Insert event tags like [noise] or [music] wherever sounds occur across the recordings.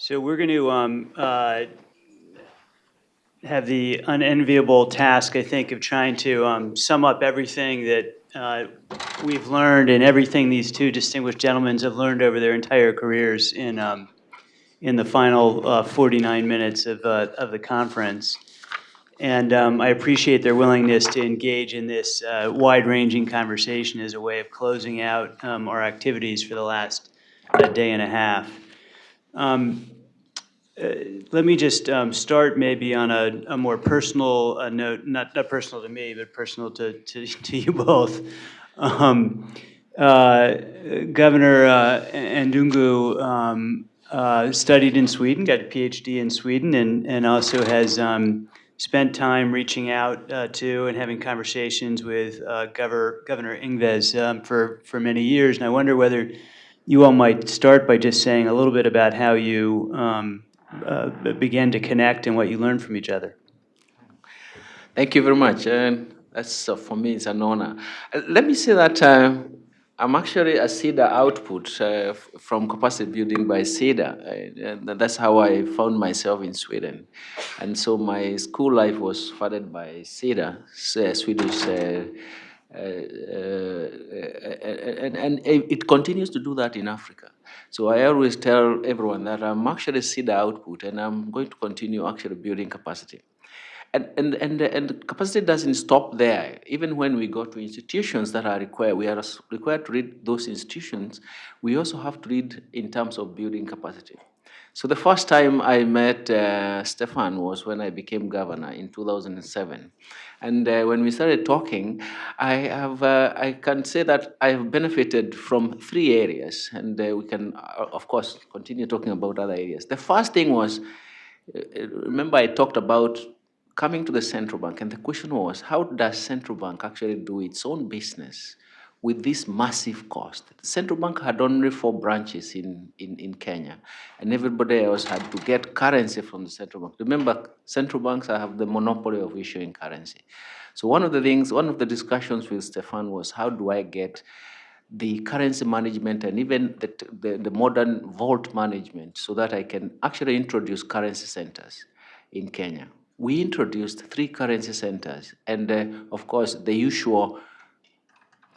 So we're going to um, uh, have the unenviable task, I think, of trying to um, sum up everything that uh, we've learned and everything these two distinguished gentlemen have learned over their entire careers in, um, in the final uh, 49 minutes of, uh, of the conference. And um, I appreciate their willingness to engage in this uh, wide-ranging conversation as a way of closing out um, our activities for the last uh, day and a half. Um, uh, Let me just um, start maybe on a, a more personal uh, note, not, not personal to me, but personal to, to, [laughs] to you both. Um, uh, Governor uh, Ndungu um, uh, studied in Sweden, got a PhD in Sweden, and, and also has um, spent time reaching out uh, to and having conversations with uh, Governor, Governor Ingves um, for, for many years. And I wonder whether you all might start by just saying a little bit about how you um, uh, began to connect and what you learned from each other. Thank you very much. And that's, uh, for me, it's an honor. Uh, let me say that uh, I'm actually a Sida output uh, from capacity building by Sida. Uh, and that's how I found myself in Sweden. And so my school life was funded by Sida, Swedish. Uh, Uh, uh, uh, and, and it continues to do that in Africa. So I always tell everyone that I'm actually Sida output and I'm going to continue actually building capacity. And, and, and, and capacity doesn't stop there. Even when we go to institutions that are required, we are required to read those institutions, we also have to read in terms of building capacity. So the first time I met uh, Stefan was when I became governor in 2007. And uh, when we started talking, I, have, uh, I can say that I have benefited from three areas. And uh, we can, uh, of course, continue talking about other areas. The first thing was, uh, remember I talked about coming to the central bank, and the question was, how does central bank actually do its own business with this massive cost? The central bank had only four branches in, in, in Kenya, and everybody else had to get currency from the central bank. Remember, central banks have the monopoly of issuing currency. So one of the things, one of the discussions with Stefan was, how do I get the currency management and even the, the, the modern vault management so that I can actually introduce currency centers in Kenya we introduced three currency centers. And uh, of course, the usual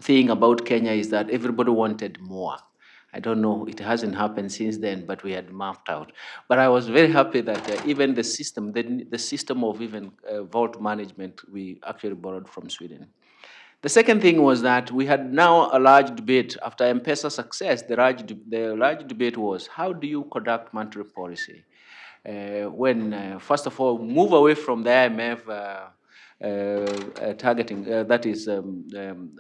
thing about Kenya is that everybody wanted more. I don't know, it hasn't happened since then, but we had mapped out. But I was very happy that uh, even the system, the, the system of even uh, vault management, we actually borrowed from Sweden. The second thing was that we had now a large debate after M-Pesa success. The large, the large debate was how do you conduct monetary policy? Uh, when, uh, first of all, move away from the IMF uh, targeting, that is um, um,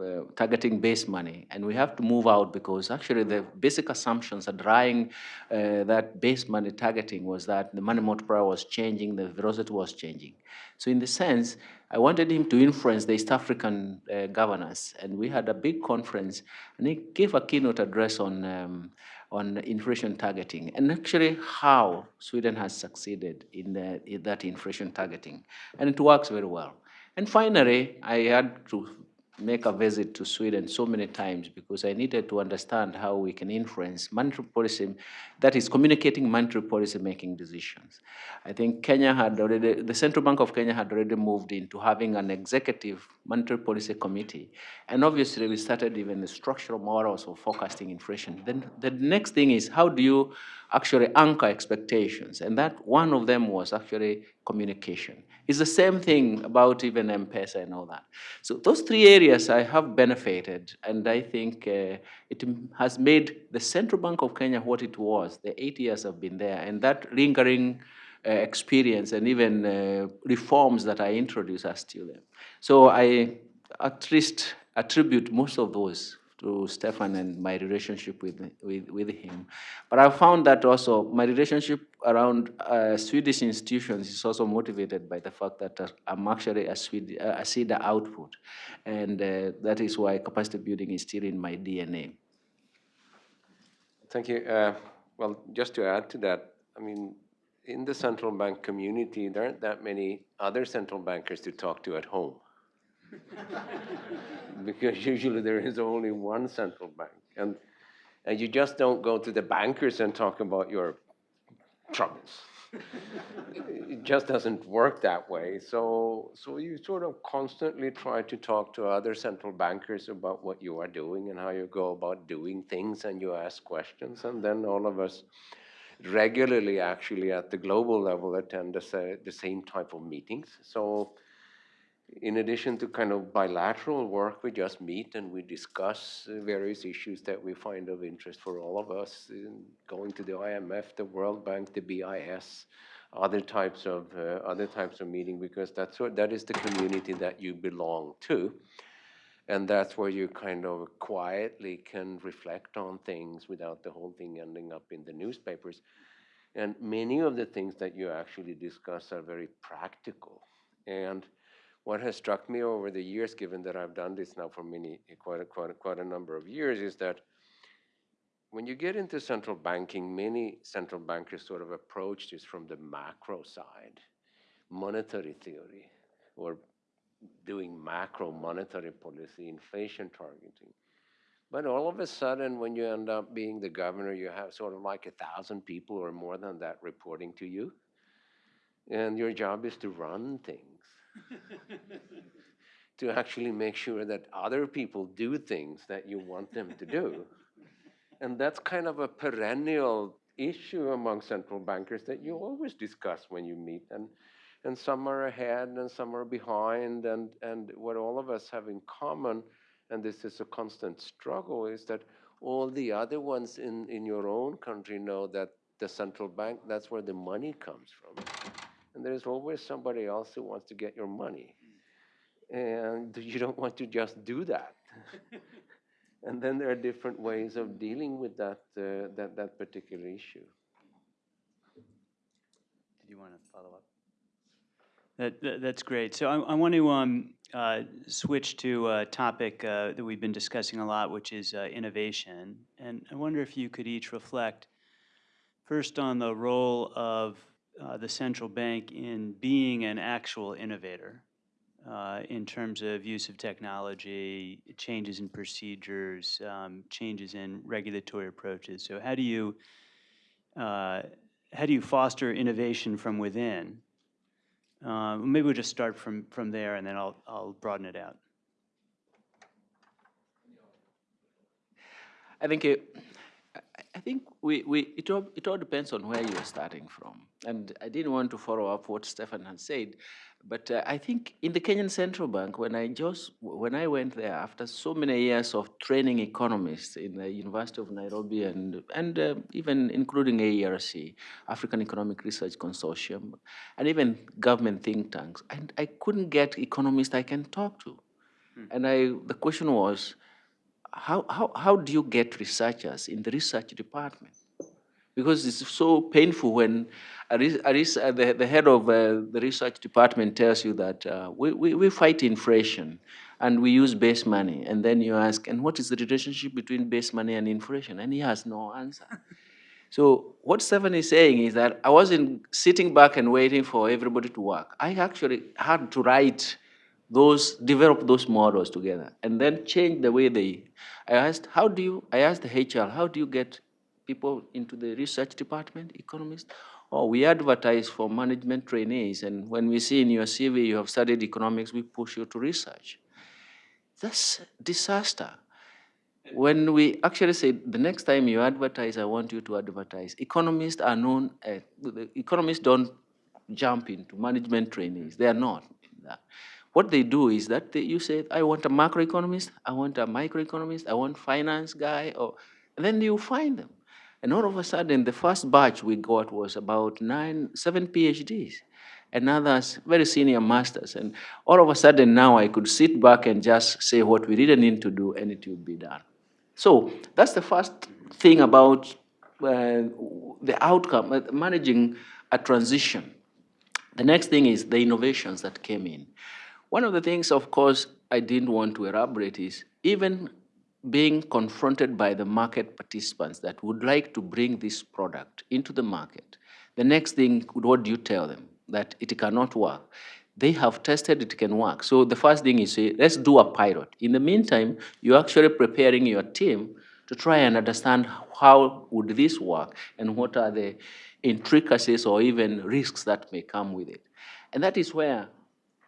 uh, targeting base money, and we have to move out because actually the basic assumptions underlying uh, that base money targeting was that the money multiplier was changing, the velocity was changing. So in the sense, I wanted him to influence the East African uh, governors, and we had a big conference, and he gave a keynote address on um, on inflation targeting, and actually how Sweden has succeeded in, the, in that inflation targeting, and it works very well. And finally, I had to make a visit to Sweden so many times because I needed to understand how we can influence monetary policy, that is communicating monetary policy making decisions. I think Kenya had already, the Central Bank of Kenya had already moved into having an executive monetary policy committee. And obviously we started even the structural models of forecasting inflation. Then the next thing is how do you actually anchor expectations? And that one of them was actually communication. It's the same thing about even M-Pesa and all that. So those three areas I have benefited, and I think uh, it has made the Central Bank of Kenya what it was. The eight years I've been there, and that lingering uh, experience and even uh, reforms that I introduced are still there. So I at least attribute most of those to Stefan and my relationship with, with, with him. But I found that also my relationship around uh, Swedish institutions is also motivated by the fact that uh, I'm actually a, Swede, uh, a Sida output. And uh, that is why capacity building is still in my DNA. Thank you. Uh, well, just to add to that, I mean, in the central bank community, there aren't that many other central bankers to talk to at home. [laughs] because usually there is only one central bank. And, and you just don't go to the bankers and talk about your troubles. it just doesn't work that way. So, so you sort of constantly try to talk to other central bankers about what you are doing and how you go about doing things, and you ask questions, and then all of us regularly, actually, at the global level, attend the, the same type of meetings. So, in addition to kind of bilateral work, we just meet and we discuss uh, various issues that we find of interest for all of us, in going to the IMF, the World Bank, the BIS, other types of uh, other types of meeting, because that's what that is the community that you belong to, and that's where you kind of quietly can reflect on things without the whole thing ending up in the newspapers. And many of the things that you actually discuss are very practical and what has struck me over the years, given that I've done this now for many, quite a, quite a, quite a number of years, is that when you get into central banking, many central bankers sort of approach this from the macro side, monetary theory, or doing macro monetary policy, inflation targeting. But all of a sudden, when you end up being the governor, you have sort of like a thousand people or more than that reporting to you. And your job is to run things [laughs] to actually make sure that other people do things that you want them to do. And that's kind of a perennial issue among central bankers that you always discuss when you meet. And, and some are ahead and some are behind. And, and what all of us have in common, and this is a constant struggle, is that all the other ones in, in your own country know that the central bank, that's where the money comes from and there's always somebody else who wants to get your money. And [laughs] you don't want to just do that. [laughs] and then there are different ways of dealing with that, uh, that, that particular issue. Did you want to follow up? That, that- that's great. So I, I want to um, uh, switch to a topic uh, that we've been discussing a lot, which is uh, innovation. And I wonder if you could each reflect first on the role of uh, the central bank in being an actual innovator uh, in terms of use of technology, changes in procedures, um, changes in regulatory approaches. So how do you uh, how do you foster innovation from within? Uh, maybe we'll just start from from there, and then I'll I'll broaden it out. I think it, I- think we, we, it all, it all depends on where you're starting from. And I didn't want to follow up what Stefan had said, but uh, I think in the Kenyan Central Bank, when I just, when I went there after so many years of training economists in the University of Nairobi and, and uh, even including AERC, African Economic Research Consortium, and even government think tanks, and I couldn't get economists I can talk to. And I, the question was, how, how, how do you get researchers in the research department? Because it's so painful when a, a uh, the, the head of uh, the research department tells you that uh, we, we, we fight inflation and we use base money. And then you ask, and what is the relationship between base money and inflation? And he has no answer. [laughs] So what Stephen is saying is that I wasn't sitting back and waiting for everybody to work. I actually had to write those, develop those models together, and then change the way they. I asked, how do you? I asked the HR, how do you get people into the research department, economists? Oh, we advertise for management trainees, and when we see in your CV you have studied economics, we push you to research. That's disaster. When we actually say the next time you advertise, I want you to advertise. Economists are known. Uh, economists don't jump into management trainees. They are not. that. What they do is that they, you say, I want a macroeconomist, I want a microeconomist, I want finance guy, or then you find them. And all of a sudden, the first batch we got was about nine, seven PhDs, and others very senior masters. And all of a sudden, now I could sit back and just say what we really need to do, and it would be done. So that's the first thing about uh, the outcome, uh, managing a transition. The next thing is the innovations that came in. One of the things, of course, I didn't want to elaborate is even being confronted by the market participants that would like to bring this product into the market. The next thing, what do you tell them? That it cannot work. They have tested it can work. So the first thing is say, let's do a pilot. In the meantime, you're actually preparing your team to try and understand how would this work and what are the intricacies or even risks that may come with it. And that is where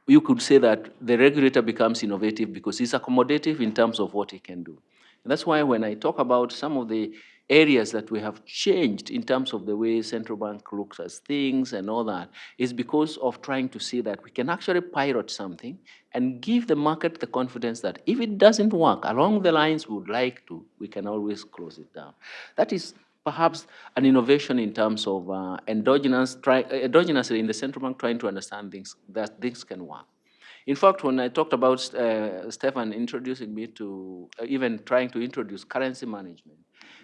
you could say that the regulator becomes innovative because he's accommodative in terms of what he can do. And that's why when I talk about some of the areas that we have changed in terms of the way central bank looks at things and all that, is because of trying to see that we can actually pilot something and give the market the confidence that if it doesn't work along the lines we would like to, we can always close it down. That is perhaps an innovation in terms of uh, endogenous, try, endogenously in the central bank trying to understand things, that things can work. In fact, when I talked about uh, Stefan introducing me to, uh, even trying to introduce currency management,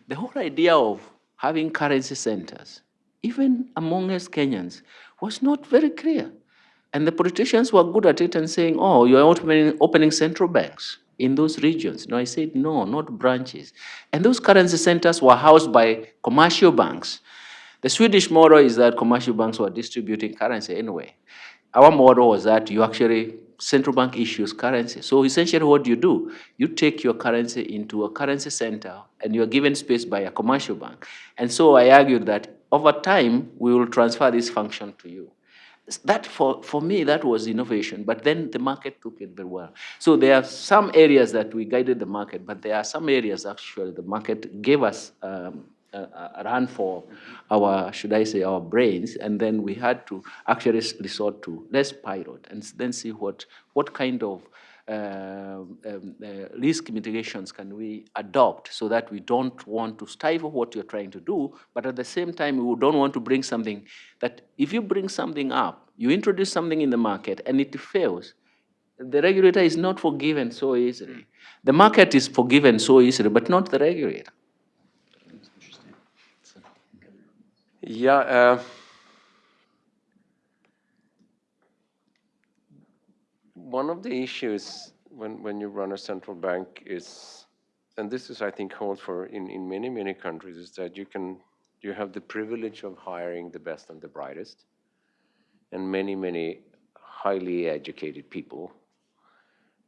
the whole idea of having currency centers, even among us Kenyans, was not very clear. And the politicians were good at it and saying, oh, you're opening, opening central banks in those regions. No, I said, no, not branches. And those currency centers were housed by commercial banks. The Swedish model is that commercial banks were distributing currency anyway. Our model was that you actually, central bank issues currency. So essentially what you do, you take your currency into a currency center and you're given space by a commercial bank. And so I argued that over time, we will transfer this function to you. That for, for me, that was innovation, but then the market took it very well. So there are some areas that we guided the market, but there are some areas actually the market gave us um, a, a run for our, should I say, our brains, and then we had to actually resort to let's pilot and then see what, what kind of um, um, uh, risk mitigations can we adopt so that we don't want to stifle what you're trying to do, but at the same time, we don't want to bring something that if you bring something up, you introduce something in the market and it fails, the regulator is not forgiven so easily. The market is forgiven so easily, but not the regulator. Yeah, uh, one of the issues when, when you run a central bank is, and this is, I think, holds for in, in many, many countries, is that you can, you have the privilege of hiring the best and the brightest, and many, many highly educated people.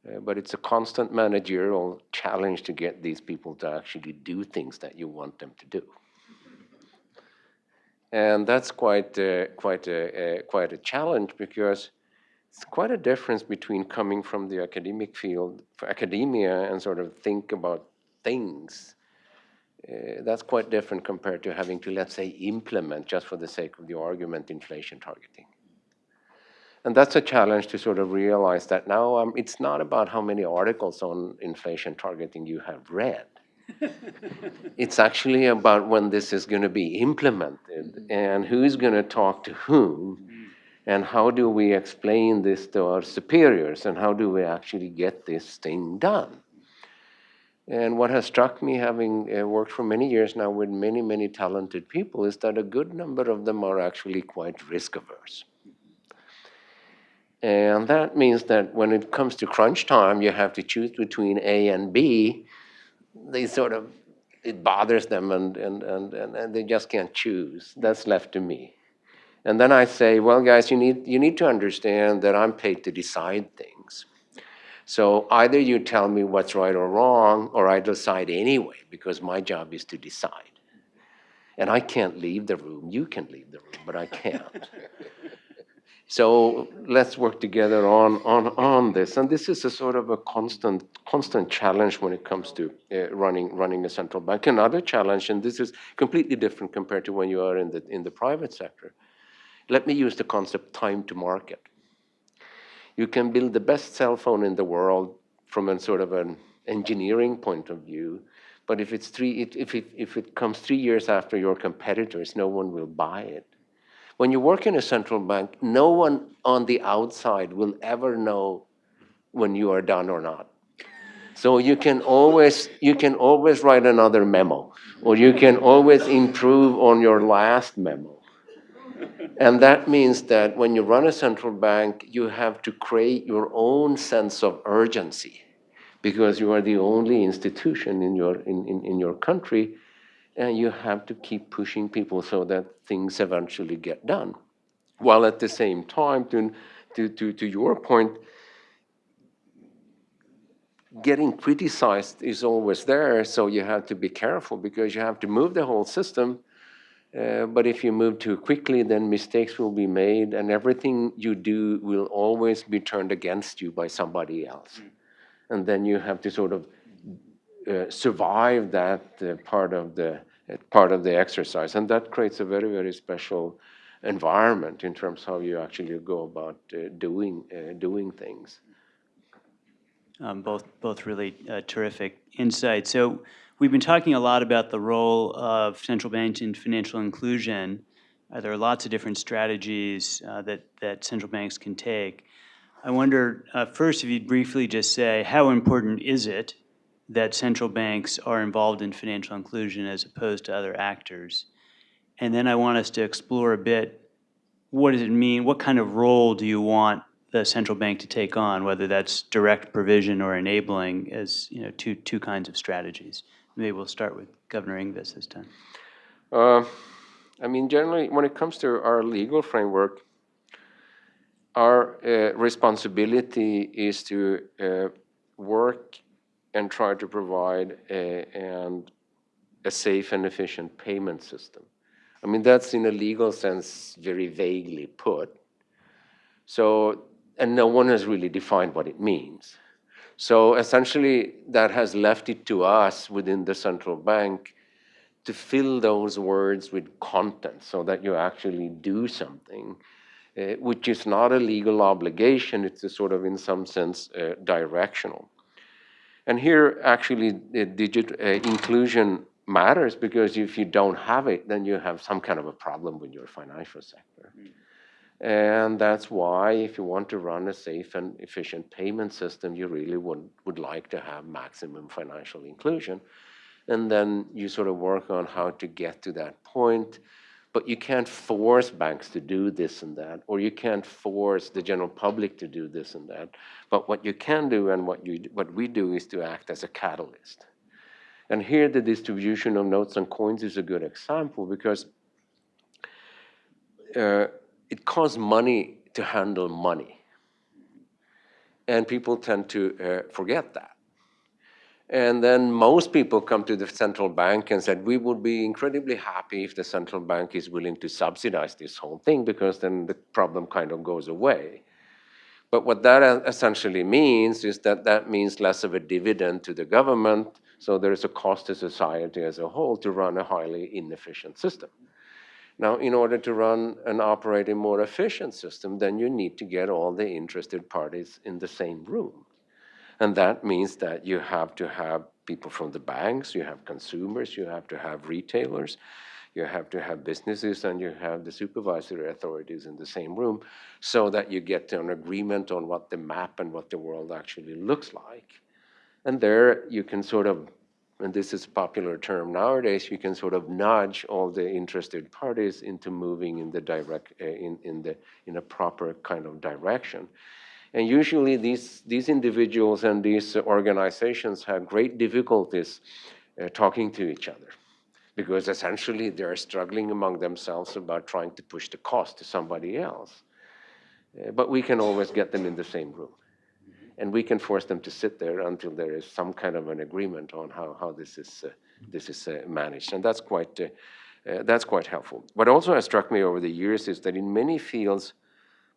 Uh, but it's a constant managerial challenge to get these people to actually do things that you want them to do. And that's quite, uh, quite, a, uh, quite a challenge because it's quite a difference between coming from the academic field, for academia, and sort of think about things. Uh, that's quite different compared to having to, let's say, implement, just for the sake of the argument, inflation targeting. And that's a challenge to sort of realize that now um, it's not about how many articles on inflation targeting you have read. [laughs] it's actually about when this is going to be implemented and who's going to talk to whom and how do we explain this to our superiors and how do we actually get this thing done. And what has struck me, having uh, worked for many years now with many, many talented people, is that a good number of them are actually quite risk averse. And that means that when it comes to crunch time, you have to choose between A and B. They sort of, it bothers them and, and, and, and, and they just can't choose. That's left to me. And then I say, well, guys, you need, you need to understand that I'm paid to decide things. So either you tell me what's right or wrong, or I decide anyway, because my job is to decide. And I can't leave the room. You can leave the room, but I can't. [laughs] So let's work together on, on, on this. And this is a sort of a constant, constant challenge when it comes to uh, running, running a central bank. Another challenge, and this is completely different compared to when you are in the, in the private sector. Let me use the concept time to market. You can build the best cell phone in the world from a sort of an engineering point of view, but if, it's three, if, it, if it comes three years after your competitors, no one will buy it. When you work in a central bank, no one on the outside will ever know when you are done or not. So you can always you can always write another memo, or you can always improve on your last memo. And that means that when you run a central bank, you have to create your own sense of urgency because you are the only institution in your, in, in, in your country and you have to keep pushing people so that things eventually get done. While at the same time, to, to, to, to your point, getting criticized is always there, so you have to be careful because you have to move the whole system. Uh, but if you move too quickly, then mistakes will be made, and everything you do will always be turned against you by somebody else. And then you have to sort of uh, survive that uh, part of the uh, part of the exercise, and that creates a very very special environment in terms of how you actually go about uh, doing uh, doing things. Um, Both, both really uh, terrific insights. So we've been talking a lot about the role of central banks in financial inclusion. Uh, There are lots of different strategies uh, that, that central banks can take. I wonder, uh, first, if you'd briefly just say, how important is it that central banks are involved in financial inclusion as opposed to other actors? And then I want us to explore a bit, what does it mean? What kind of role do you want the central bank to take on, whether that's direct provision or enabling as, you know, two, two kinds of strategies? Maybe we'll start with Governor Ingves this time. Uh, I mean, generally, when it comes to our legal framework, our uh, responsibility is to uh, work and try to provide a, and a safe and efficient payment system. I mean, that's in a legal sense very vaguely put. So, and no one has really defined what it means. So essentially, that has left it to us within the central bank to fill those words with content so that you actually do something, uh, which is not a legal obligation, it's a sort of, in some sense, uh, directional. And here, actually, uh, inclusion matters because if you don't have it, then you have some kind of a problem with your financial sector. And that's why, if you want to run a safe and efficient payment system, you really would, would like to have maximum financial inclusion. And then you sort of work on how to get to that point. But you can't force banks to do this and that, or you can't force the general public to do this and that. But what you can do and what, you, what we do is to act as a catalyst. And here the distribution of notes and coins is a good example because uh, it costs money to handle money. And people tend to uh, forget that. And then most people come to the central bank and said, we would be incredibly happy if the central bank is willing to subsidize this whole thing because then the problem kind of goes away. But what that essentially means is that that means less of a dividend to the government, so there is a cost to society as a whole to run a highly inefficient system. Now, in order to run and operate a more efficient system, then you need to get all the interested parties in the same room. And that means that you have to have people from the banks, you have consumers, you have to have retailers, you have to have businesses, and you have the supervisory authorities in the same room so that you get an agreement on what the map and what the world actually looks like. And there you can sort of, and this is a popular term nowadays, you can sort of nudge all the interested parties into moving in the direct, uh, in, in, the, in a proper kind of direction. And usually these, these individuals and these organizations have great difficulties uh, talking to each other because essentially they're struggling among themselves about trying to push the cost to somebody else. Uh, but we can always get them in the same room. And we can force them to sit there until there is some kind of an agreement on how, how this is, uh, this is uh, managed. And that's quite, uh, uh, that's quite helpful. What also has struck me over the years is that in many fields,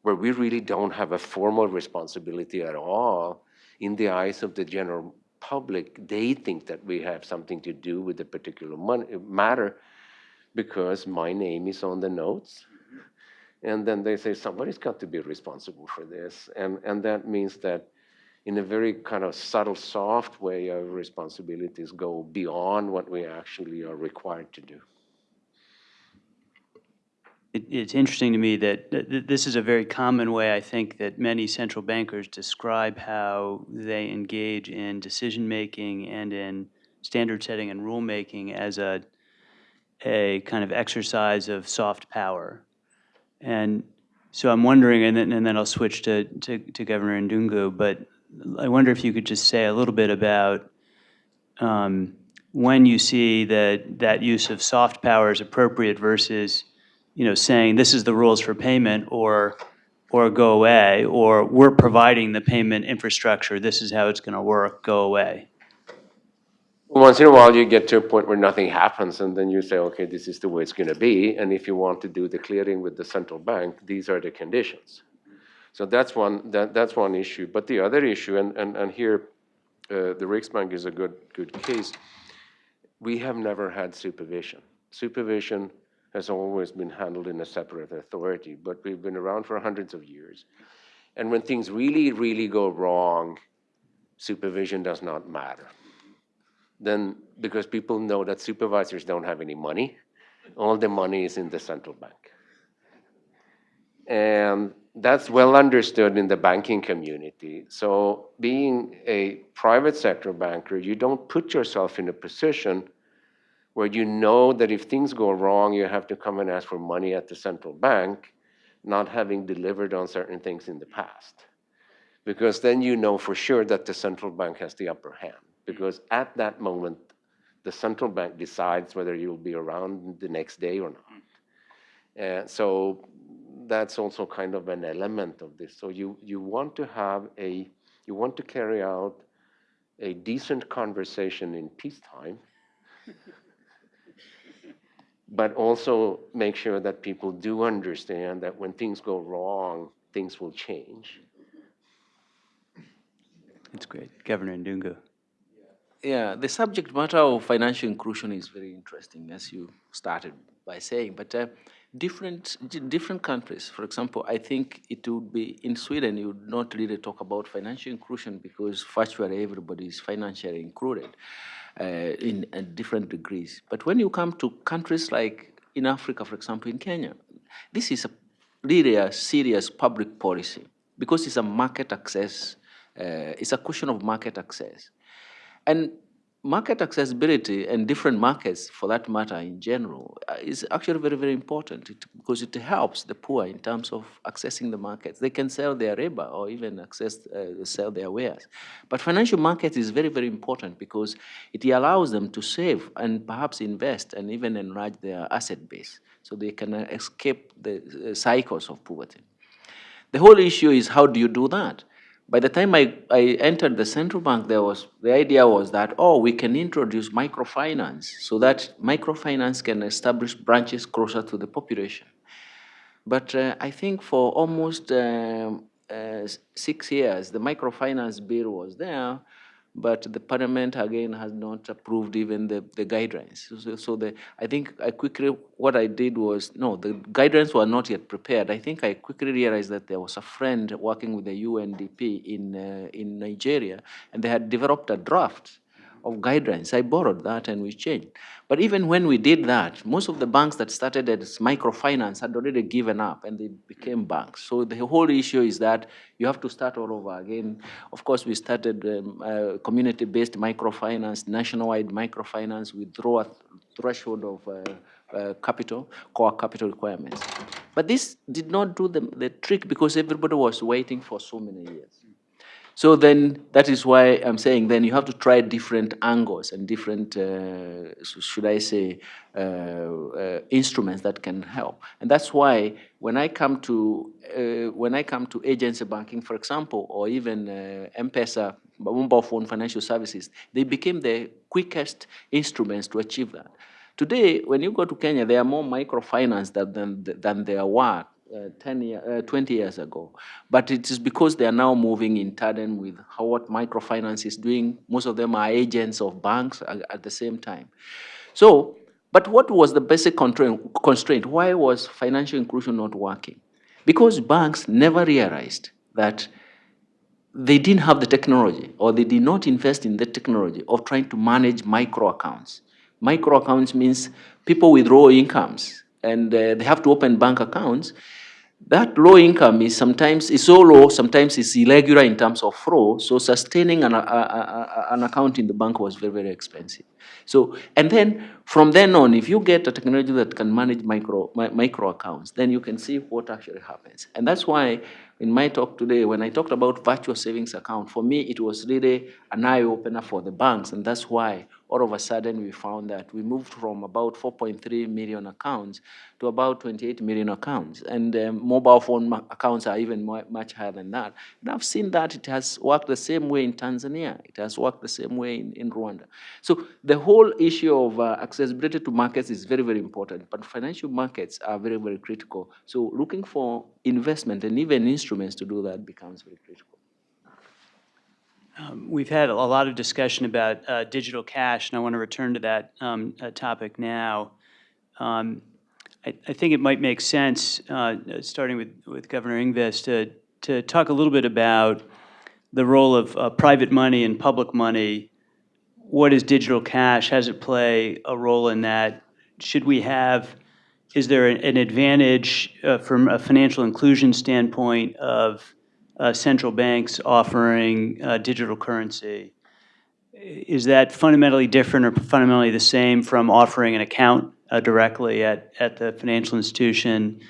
where we really don't have a formal responsibility at all, in the eyes of the general public, they think that we have something to do with a particular matter because my name is on the notes. And then they say, somebody's got to be responsible for this. And, and that means that in a very kind of subtle, soft way, our responsibilities go beyond what we actually are required to do. It, it's interesting to me that th- th- this is a very common way, I think, that many central bankers describe how they engage in decision-making and in standard setting and rulemaking as a, a kind of exercise of soft power. And so I'm wondering, and then, and then I'll switch to, to, to Governor Ndungu, but I wonder if you could just say a little bit about um, when you see that that use of soft power is appropriate versus, you know, saying this is the rules for payment or, or go away, or we're providing the payment infrastructure, this is how it's going to work, go away. Once in a while, you get to a point where nothing happens, and then you say, okay, this is the way it's going to be. And if you want to do the clearing with the central bank, these are the conditions. So that's one, that, that's one issue. But the other issue, and, and, and here, uh, the Riksbank is a good, good case. We have never had supervision. Supervision has always been handled in a separate authority, but we've been around for hundreds of years. And when things really, really go wrong, supervision does not matter then because people know that supervisors don't have any money, all the money is in the central bank. And that's well understood in the banking community. So being a private sector banker, you don't put yourself in a position where you know that if things go wrong, you have to come and ask for money at the central bank, not having delivered on certain things in the past. Because then you know for sure that the central bank has the upper hand because at that moment, the central bank decides whether you'll be around the next day or not. And so that's also kind of an element of this. So you, you want to have a, you want to carry out a decent conversation in peacetime, but also make sure that people do understand that when things go wrong, things will change. That's great. Governor Ndungu. Yeah, the subject matter of financial inclusion is very interesting, as you started by saying. But uh, different different countries, for example, I think it would be in Sweden. You would not really talk about financial inclusion because virtually everybody is financially included uh, in different degrees. But when you come to countries like in Africa, for example, in Kenya, this is a really a serious public policy because it's a market access. Uh, it's a question of market access. And market accessibility and different markets, for that matter, in general, uh, is actually very, very important it, because it helps the poor in terms of accessing the markets. They can sell their labor or even access, uh, sell their wares. But financial markets is very, very important because it allows them to save and perhaps invest and even enlarge their asset base so they can uh, escape the uh, cycles of poverty. The whole issue is how do you do that? By the time I, I entered the central bank, there was the idea was that oh, we can introduce microfinance so that microfinance can establish branches closer to the population. But uh, I think for almost um, uh, six years, the microfinance bill was there, but the parliament again has not approved even the, the guidelines. So, so the, I think I quickly, what I did was, no, the guidelines were not yet prepared. I think I quickly realized that there was a friend working with the UNDP in, uh, in Nigeria, and they had developed a draft of guidelines. I borrowed that and we changed. But even when we did that, most of the banks that started as microfinance had already given up and they became banks. So the whole issue is that you have to start all over again. Of course, we started um, uh, community-based microfinance, nationwide microfinance with through a threshold of uh, uh, capital, core capital requirements. But this did not do the, the trick because everybody was waiting for so many years. So then that is why I'm saying then you have to try different angles and different, uh, should I say, uh, uh, instruments that can help. And that's why when I come to uh, when I come to agency banking, for example, or even uh, M-Pesa, mobile phone financial services, they became the quickest instruments to achieve that. Today, when you go to Kenya, there are more microfinance than, than, than there were uh, 10 year, uh, 20 years ago. But it is because they are now moving in tandem with how what microfinance is doing. Most of them are agents of banks at, at the same time. So, but what was the basic constraint? Why was financial inclusion not working? Because banks never realized that they didn't have the technology or they did not invest in the technology of trying to manage micro accounts. Micro accounts means people with low incomes and uh, they have to open bank accounts that low income is sometimes is so low, sometimes it's irregular in terms of flow. So sustaining an, a, a, an account in the bank was very, very expensive. So, and then from then on, if you get a technology that can manage micro, mi micro accounts, then you can see what actually happens. And that's why in my talk today, when I talked about virtual savings account, for me, it was really an eye opener for the banks. And that's why all of a sudden we found that we moved from about 4.3 million accounts to about 28 million accounts. And um, mobile phone accounts are even mu- much higher than that. And I've seen that it has worked the same way in Tanzania, it has worked the same way in, in Rwanda. So the whole issue of uh, accessibility to markets is very, very important, but financial markets are very, very critical. So looking for investment and even instruments to do that becomes very critical. Um, We've had a lot of discussion about uh, digital cash, and I want to return to that um, uh, topic now. Um, I I think it might make sense, uh, starting with with Governor Ingves, to to talk a little bit about the role of uh, private money and public money. What is digital cash? How does it play a role in that? Should we have, is there an an advantage uh, from a financial inclusion standpoint of uh, central banks offering uh, digital currency. Is that fundamentally different or fundamentally the same from offering an account uh, directly at, at the financial institution?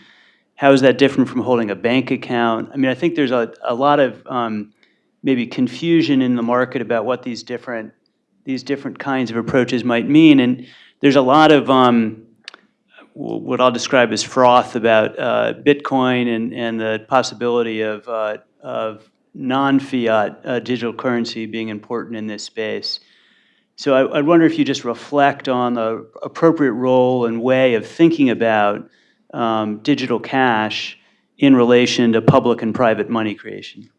How is that different from holding a bank account? I mean, I think there's a, a lot of um, maybe confusion in the market about what these different, these different kinds of approaches might mean. And there's a lot of um, what I'll describe as froth about uh, Bitcoin and, and the possibility of, uh, of non-fiat uh, digital currency being important in this space. So I, I wonder if you just reflect on the appropriate role and way of thinking about um, digital cash in relation to public and private money creation.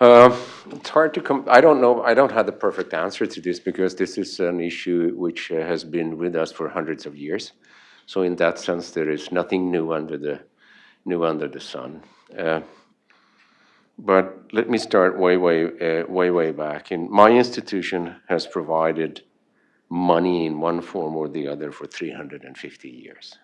Uh, It's hard to come, I don't know, I don't have the perfect answer to this because this is an issue which uh, has been with us for hundreds of years. So in that sense, there is nothing new under the, new under the sun. Uh, But let me start way, way, uh, way, way back. And my institution has provided money in one form or the other for 350 years.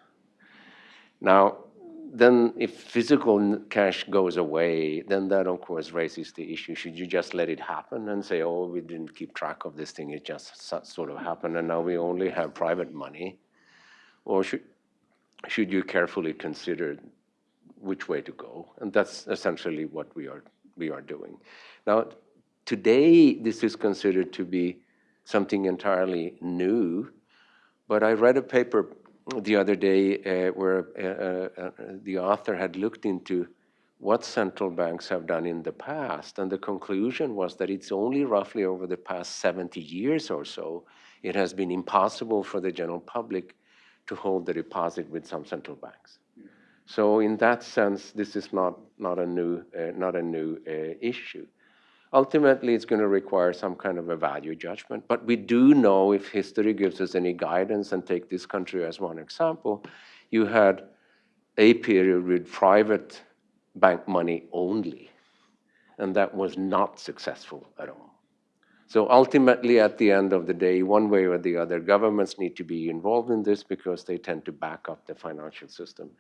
Now, then if physical cash goes away, then that of course raises the issue, should you just let it happen and say, oh, we didn't keep track of this thing, it just sort of happened and now we only have private money? Or should, should you carefully consider which way to go? And that's essentially what we are, we are doing. Now, today, this is considered to be something entirely new, but I read a paper the other day uh, where uh, uh, uh, the author had looked into what central banks have done in the past, and the conclusion was that it's only roughly over the past 70 years or so, it has been impossible for the general public to hold the deposit with some central banks. So in that sense, this is not, not a new, uh, not a new uh, issue. Ultimately, it's going to require some kind of a value judgment. But we do know if history gives us any guidance, and take this country as one example, you had a period with private bank money only, and that was not successful at all. So ultimately, at the end of the day, one way or the other, governments need to be involved in this because they tend to back up the financial system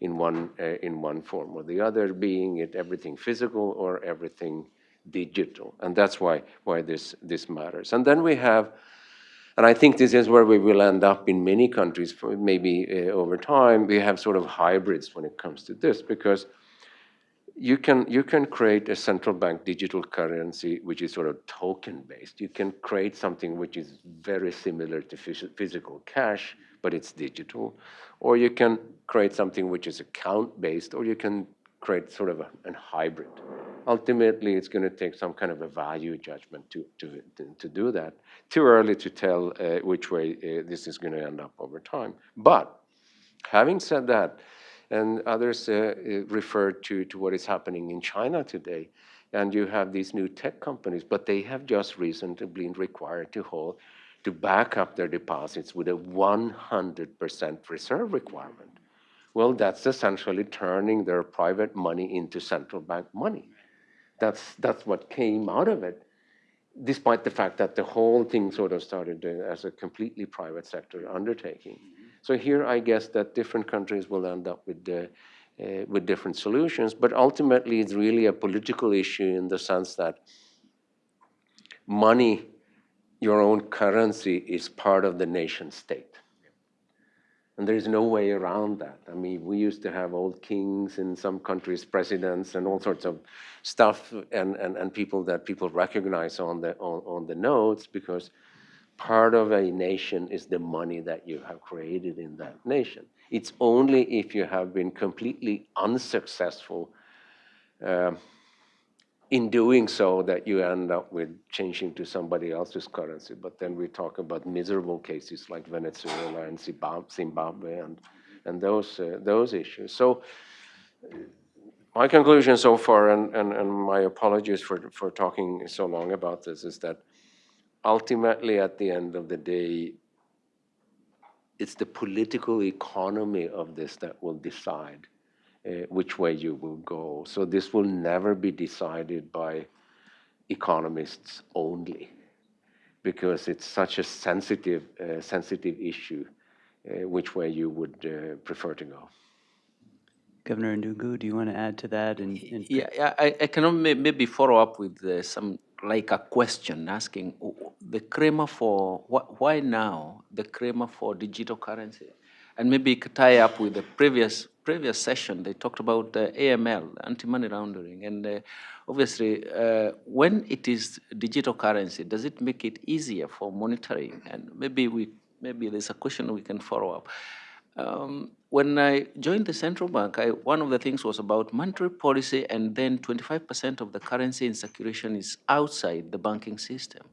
in one, uh, in one form or the other, being it everything physical or everything digital. And that's why, why this, this matters. And then we have, and I think this is where we will end up in many countries, maybe uh, over time, we have sort of hybrids when it comes to this, because you can, you can create a central bank digital currency which is sort of token based. You can create something which is very similar to physical cash, but it's digital. Or you can create something which is account based, or you can create sort of a, a hybrid. Ultimately, it's going to take some kind of a value judgment to, to, to, do that. Too early to tell uh, which way uh, this is going to end up over time. But having said that, and others uh, uh, to, to what is happening in China today. And you have these new tech companies, but they have just recently been required to hold, to back up their deposits with a 100% reserve requirement. Well, that's essentially turning their private money into central bank money. That's, that's what came out of it, despite the fact that the whole thing sort of started as a completely private sector undertaking. So here, I guess that different countries will end up with, uh, uh, with different solutions, but ultimately, it's really a political issue in the sense that money, your own currency, is part of the nation state. And there is no way around that. I mean, we used to have old kings in some countries, presidents, and all sorts of stuff, and, and, and people that people recognize on the, on, on the notes because part of a nation is the money that you have created in that nation. It's only if you have been completely unsuccessful um, in doing so that you end up with changing to somebody else's currency. But then we talk about miserable cases like Venezuela and Zimbabwe and, and those, uh, those issues. So my conclusion so far, and, and, and my apologies for, for talking so long about this, is that ultimately at the end of the day, it's the political economy of this that will decide uh, which way you will go. So this will never be decided by economists only, because it's such a sensitive, uh, sensitive issue, uh, which way you would uh, prefer to go. Governor Ndungu, do you want to add to that? And, and Yeah, yeah, I, I can maybe follow up with uh, some, like a question asking w- w- the crema for, wh- why now the crema for digital currency? And maybe it could tie up with the previous, previous session, they talked about uh, AML, anti-money laundering. And uh, obviously, uh, when it is digital currency, does it make it easier for monitoring? And maybe we, maybe there's a question we can follow up. Um, when I joined the central bank, I, one of the things was about monetary policy, and then 25% of the currency in circulation is outside the banking system.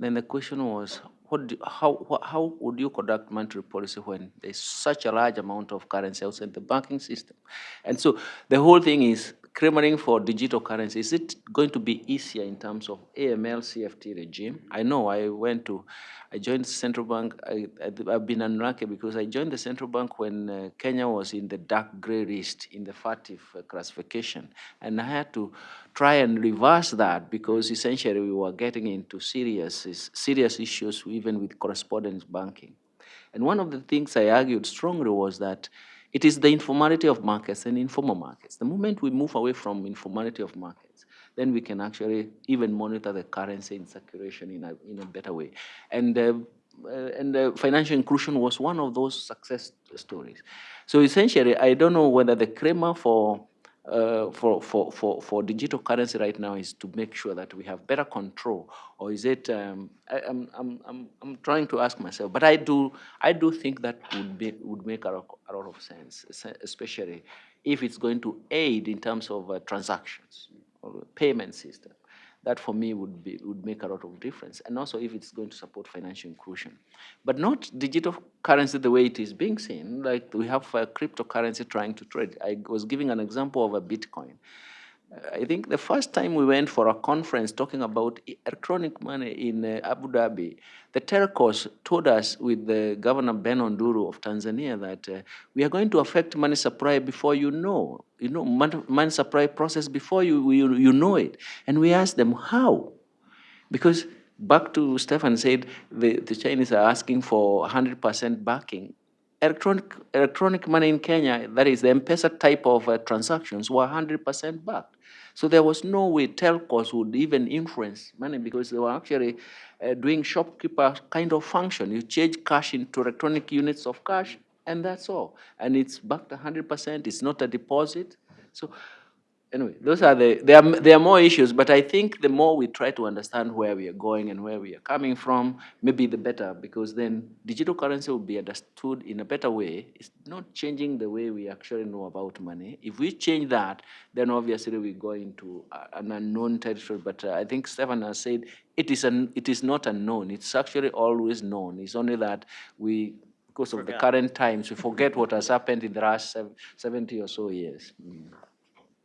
Then the question was, what do, how, how would you conduct monetary policy when there's such a large amount of currency outside the banking system? And so the whole thing is clamoring for digital currency. Is it going to be easier in terms of AML CFT regime? I know I went to, I joined central bank. I, I've been unlucky because I joined the central bank when uh, Kenya was in the dark gray list in the FATF uh, classification. And I had to try and reverse that because essentially we were getting into serious, serious issues even with correspondence banking. And one of the things I argued strongly was that it is the informality of markets and informal markets. The moment we move away from informality of markets, then we can actually even monitor the currency in circulation in a, in a better way. And, uh, uh, and uh, financial inclusion was one of those success stories. So essentially, I don't know whether the crema for uh, for, for, for, for digital currency right now is to make sure that we have better control, or is it? Um, I, I'm, I'm, I'm, I'm trying to ask myself, but I do I do think that would be would make a, lot- a lot of sense, especially if it's going to aid in terms of uh, transactions or payment system. That for me would be would make a lot of difference, and also if it's going to support financial inclusion, but not digital currency the way it is being seen. Like we have uh, cryptocurrency trying to trade. I was giving an example of a Bitcoin. I think the first time we went for a conference talking about electronic money in uh, Abu Dhabi, the telcos told us with the Governor Benno Ndulu of Tanzania that uh, we are going to affect money supply before you know, you know, money supply process before you, you, you know it. And we asked them, how? Because back to Stefan said, the, the Chinese are asking for 100% backing. Electronic, electronic money in Kenya, that is the M-Pesa type of uh, transactions, were 100% backed. So there was no way telcos would even influence money because they were actually uh, doing shopkeeper kind of function. You change cash into electronic units of cash, and that's all. And it's backed 100%, it's not a deposit. So anyway, those are the, there are, there are more issues, but I think the more we try to understand where we are going and where we are coming from, maybe the better, because then digital currency will be understood in a better way. It's not changing the way we actually know about money. If we change that, then obviously we go into an unknown territory. But uh, I think Stefan has said it is, an, it is not unknown. It's actually always known. It's only that we, because of the current times, we forget what has happened in the last 70 or so years. Mm.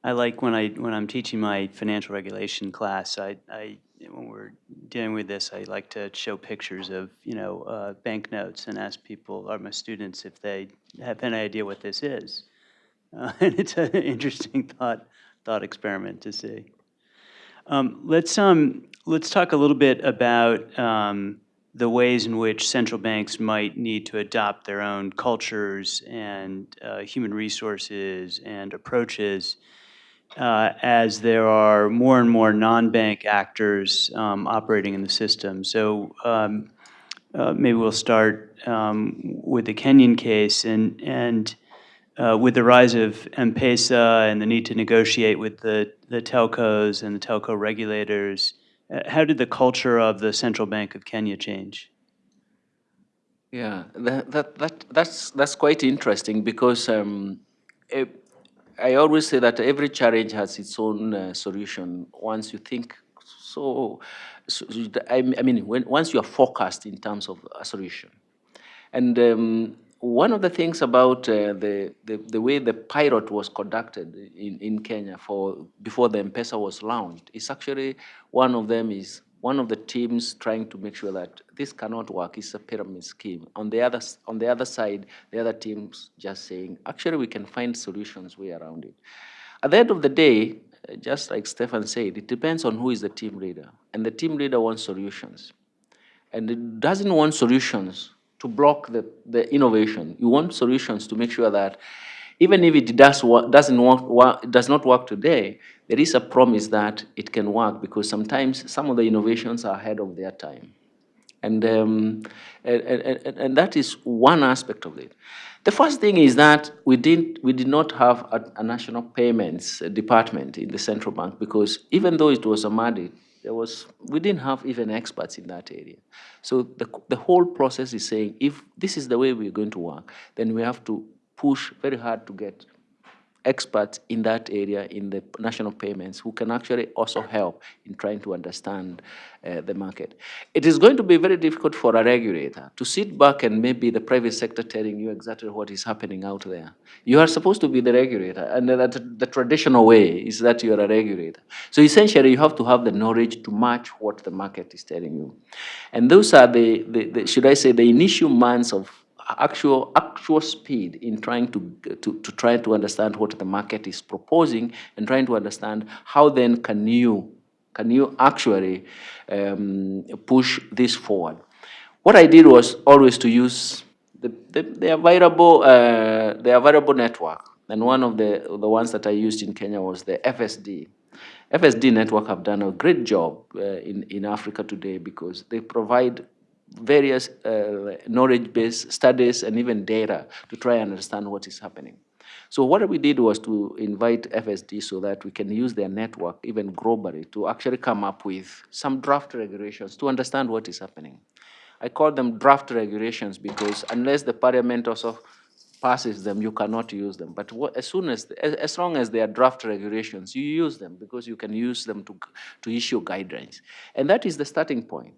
I like when I, when I'm teaching my financial regulation class, I, I, when we're dealing with this, I like to show pictures of, you know, uh, banknotes and ask people, or my students, if they have any idea what this is. Uh, [laughs] And it's an interesting thought, thought experiment to see. Um, Let's, um, let's talk a little bit about um, the ways in which central banks might need to adopt their own cultures and uh, human resources and approaches uh, as there are more and more non-bank actors um, operating in the system. So um, uh, maybe we'll start um, with the Kenyan case and, and uh, with the rise of M-Pesa and the need to negotiate with the, the telcos and the telco regulators, uh, how did the culture of the Central Bank of Kenya change? Yeah, that, that, that, that's, that's quite interesting because um, eh, I always say that every challenge has its own uh, solution once you think so, so I, mean, when, once you are focused in terms of a solution. And um, one of the things about uh, the, the, the way the pilot was conducted in, in Kenya for before the M-Pesa was launched is actually one of them is one of the teams trying to make sure that this cannot work. It's a pyramid scheme. On the other on the other side, the other teams just saying actually we can find solutions way around it. At the end of the day, just like Stefan said, it depends on who is the team leader, and the team leader wants solutions and it doesn't want solutions to block the, the innovation. You want solutions to make sure that even if it does doesn't work, does not work today, there is a promise that it can work because sometimes some of the innovations are ahead of their time. And, um, and, and, and- that is one aspect of it. The first thing is that we, didn't, we did not have a, a national payments department in the central bank because even though it was a mandate, there was, we didn't have even experts in that area. So the, the whole process is saying if this is the way we're going to work, then we have to push very hard to get experts in that area in the national payments who can actually also help in trying to understand uh, the market. It is going to be very difficult for a regulator to sit back and maybe the private sector telling you exactly what is happening out there. You are supposed to be the regulator, and that the traditional way is that you are a regulator. So essentially, you have to have the knowledge to match what the market is telling you. And those are the, the, the should I say, the initial months of actual actual speed in trying to, to to try to understand what the market is proposing and trying to understand how then can you can you actually um, push this forward. What I did was always to use the, the, the available uh, the available network, and one of the the ones that I used in Kenya was the FSD. FSD network have done a great job uh, in in Africa today because they provide various uh, knowledge-based studies and even data to try and understand what is happening. So what we did was to invite FSD so that we can use their network even globally to actually come up with some draft regulations to understand what is happening. I call them draft regulations because unless the parliament also passes them, you cannot use them. But what, as soon as, as, as long as they are draft regulations, you use them because you can use them to, to issue guidelines. And that is the starting point.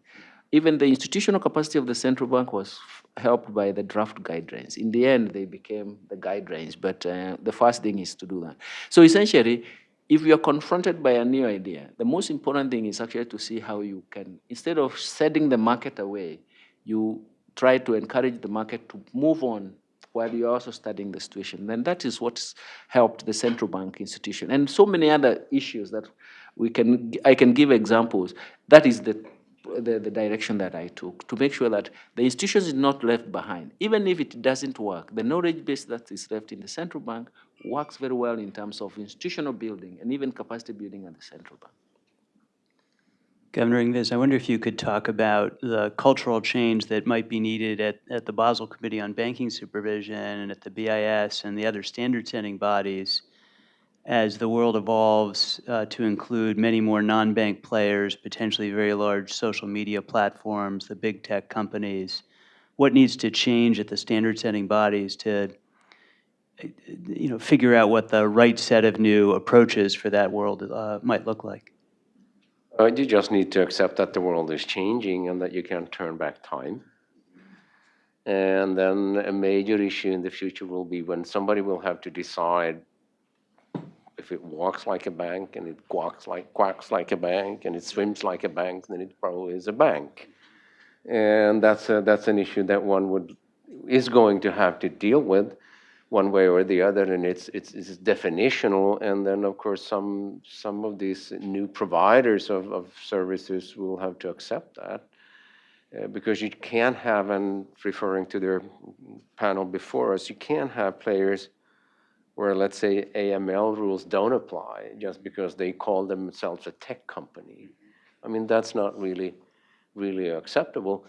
Even the institutional capacity of the central bank was helped by the draft guidelines. In the end, they became the guidelines, but uh, the first thing is to do that. So essentially, if you are confronted by a new idea, the most important thing is actually to see how you can, instead of setting the market away, you try to encourage the market to move on while you're also studying the situation. And that is what's helped the central bank institution. And so many other issues that we can, I can give examples. That is the, the, the direction that I took to make sure that the institution is not left behind. Even if it doesn't work, the knowledge base that is left in the central bank works very well in terms of institutional building and even capacity building at the central bank. Governor Ingves, I wonder if you could talk about the cultural change that might be needed at, at the Basel Committee on Banking Supervision and at the BIS and the other standard-setting bodies as the world evolves uh, to include many more non-bank players, potentially very large social media platforms, the big tech companies. What needs to change at the standard-setting bodies to, you know, figure out what the right set of new approaches for that world uh, might look like? Uh, you just need to accept that the world is changing and that you can't turn back time. And then a major issue in the future will be when somebody will have to decide if it walks like a bank and it quacks like quacks like a bank and it swims like a bank, then it probably is a bank. And that's a, that's an issue that one would is going to have to deal with one way or the other, and it's it's, it's definitional. And then of course some some of these new providers of, of services will have to accept that. Uh, because you can't have, and referring to their panel before us, you can't have players where, let's say, AML rules don't apply just because they call themselves a tech company. I mean, that's not really, really acceptable.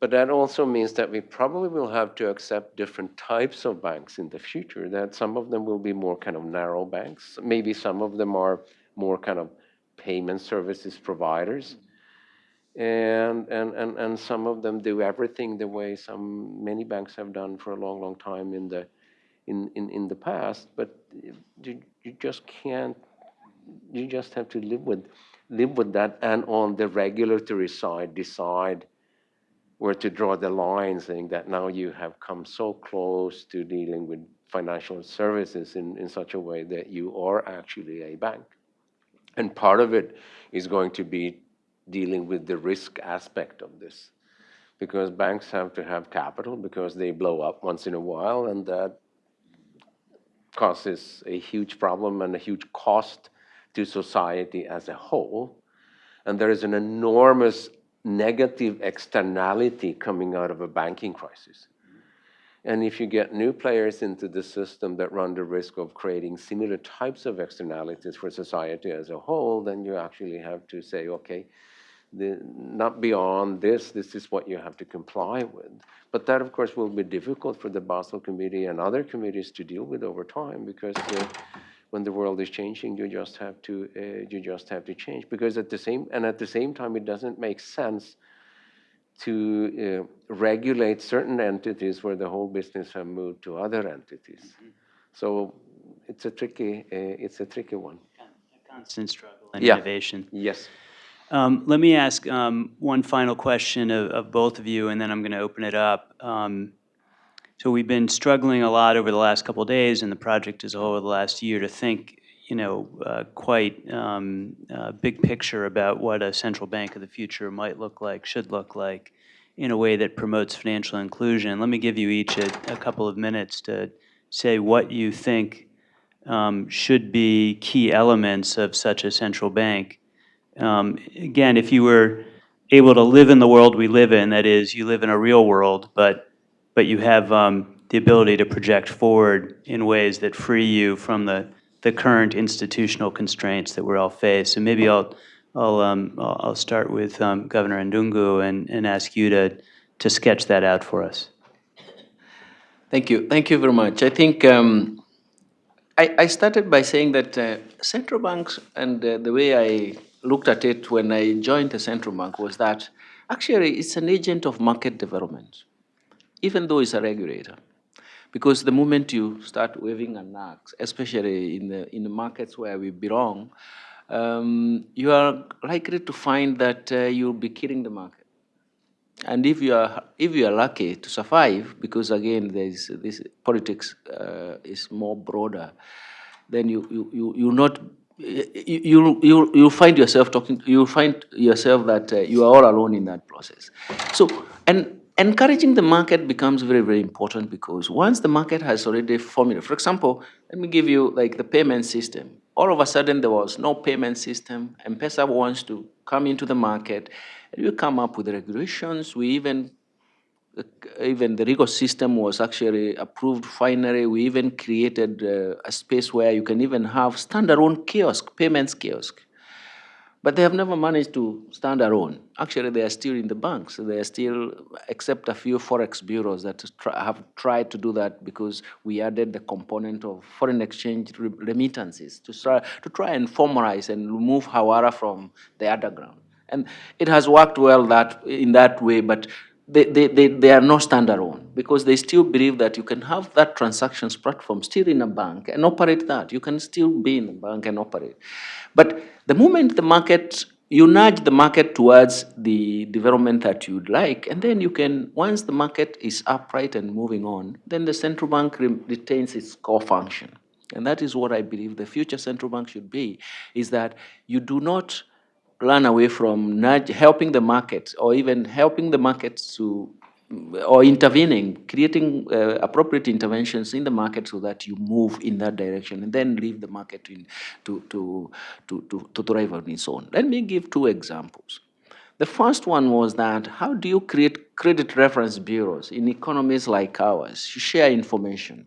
But that also means that we probably will have to accept different types of banks in the future, that some of them will be more kind of narrow banks. Maybe some of them are more kind of payment services providers. And, and, and, and some of them do everything the way some, many banks have done for a long, long time in the, in, in, in the past, but you, you just can't, you just have to live with, live with that and on the regulatory side, decide where to draw the line, saying that now you have come so close to dealing with financial services in, in such a way that you are actually a bank. And part of it is going to be dealing with the risk aspect of this. Because banks have to have capital because they blow up once in a while, and that causes a huge problem and a huge cost to society as a whole. And there is an enormous negative externality coming out of a banking crisis. And if you get new players into the system that run the risk of creating similar types of externalities for society as a whole, then you actually have to say, okay, the, not beyond this, this is what you have to comply with. But that, of course, will be difficult for the Basel Committee and other committees to deal with over time because when the world is changing, you just have to uh, you just have to change. Because at the same and at the same time, it doesn't make sense to uh, regulate certain entities where the whole business have moved to other entities. So it's a tricky uh, it's a tricky one. A constant struggle and Yeah. innovation. Yes. Um, Let me ask um, one final question of, of both of you, and then I'm going to open it up. Um, So we've been struggling a lot over the last couple of days, and the project as a whole over the last year, to think, you know, uh, quite um, uh, big picture about what a central bank of the future might look like, should look like, in a way that promotes financial inclusion. Let me give you each a, a couple of minutes to say what you think um, should be key elements of such a central bank. Um, Again, if you were able to live in the world we live in, that is, you live in a real world, but, but you have um, the ability to project forward in ways that free you from the, the current institutional constraints that we're all faced. So maybe I'll, I'll, um, I'll start with um, Governor Ndungu and, and ask you to, to sketch that out for us. Thank you. Thank you very much. I think um, I, I started by saying that uh, central banks and uh, the way I looked at it when I joined the central bank was that actually it's an agent of market development, even though it's a regulator. Because the moment you start waving an axe, especially in the, in the markets where we belong, um, you are likely to find that uh, you'll be killing the market. And if you are if you are lucky to survive, because again, there is this politics uh, is more broader, then you you you you not you you you find yourself talking. You find yourself that uh, you are all alone in that process. So and encouraging the market becomes very very important because once the market has already formulated, for example, let me give you like the payment system. All of a sudden there was no payment system, and M-Pesa wants to come into the market. And we come up with regulations. We even, even the legal system was actually approved finally. We even created uh, a space where you can even have standalone kiosk, payments kiosk. But they have never managed to stand alone. Actually, they are still in the banks. They are still, except a few forex bureaus that have tried to do that because we added the component of foreign exchange remittances to try, to try and formalize and remove hawala from the underground. And it has worked well that, in that way, but they, they, they, are not standalone because they still believe that you can have that transactions platform still in a bank and operate that. You can still be in a bank and operate. But the moment the market, you nudge the market towards the development that you'd like, and then you can, once the market is upright and moving on, then the central bank re retains its core function. And that is what I believe the future central bank should be, is that you do not run away from nudge, helping the market or even helping the markets to or intervening, creating uh, appropriate interventions in the market so that you move in that direction and then leave the market to, to, to, to, to thrive on its own. Let me give two examples. The first one was that how do you create credit reference bureaus in economies like ours? You share information.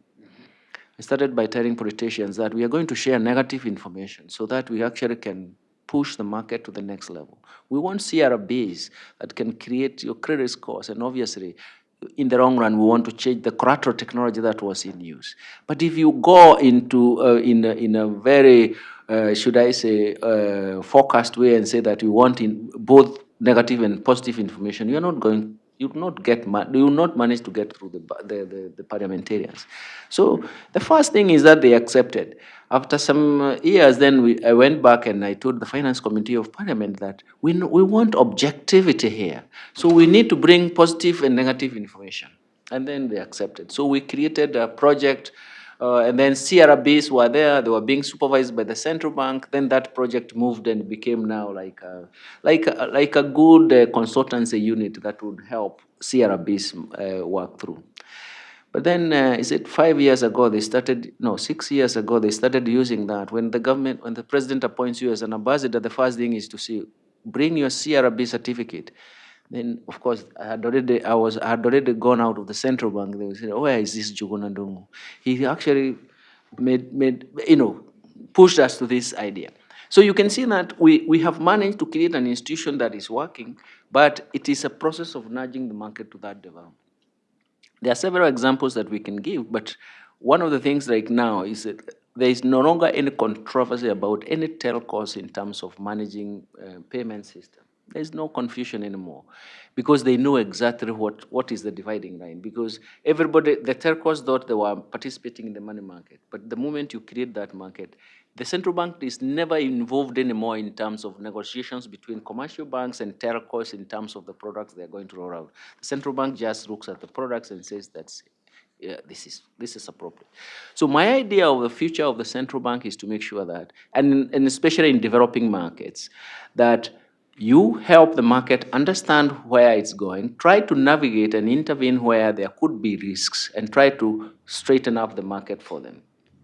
I started by telling politicians that we are going to share negative information so that we actually can push the market to the next level. We want CRBs that can create your credit scores, and obviously, in the long run, we want to change the collateral technology that was in use. But if you go into uh, in a, in a very uh, should I say uh, forecast way and say that you want in both negative and positive information, you are not going, you will not get, you not manage to get through the, the, the, the parliamentarians. So the first thing is that they accepted. After some uh, years, then we, I went back and I told the Finance Committee of Parliament that we, we want objectivity here. So we need to bring positive and negative information. And then they accepted. So we created a project uh, and then CRBs were there, they were being supervised by the central bank. Then that project moved and became now like a, like a, like a good uh, consultancy unit that would help CRBs uh, work through. But then, uh, is it five years ago they started, no, six years ago they started using that. When the government, when the president appoints you as an ambassador, the first thing is to see, bring your CRB certificate. Then, of course, I had already, I was, I had already gone out of the central bank. They say, where is this Njuguna? He actually made, made, you know, pushed us to this idea. So you can see that we, we have managed to create an institution that is working, but it is a process of nudging the market to that development. There are several examples that we can give, but one of the things right now is that there is no longer any controversy about any telcos in terms of managing uh, payment system. There's no confusion anymore because they know exactly what, what is the dividing line. Because everybody, the telcos thought they were participating in the money market, but the moment you create that market, the central bank is never involved anymore in terms of negotiations between commercial banks and telcos in terms of the products they're going to roll out. The central bank just looks at the products and says that's yeah, this is this is appropriate. So my idea of the future of the central bank is to make sure that, and, and especially in developing markets, that you help the market understand where it's going, try to navigate and intervene where there could be risks, and try to straighten up the market for them.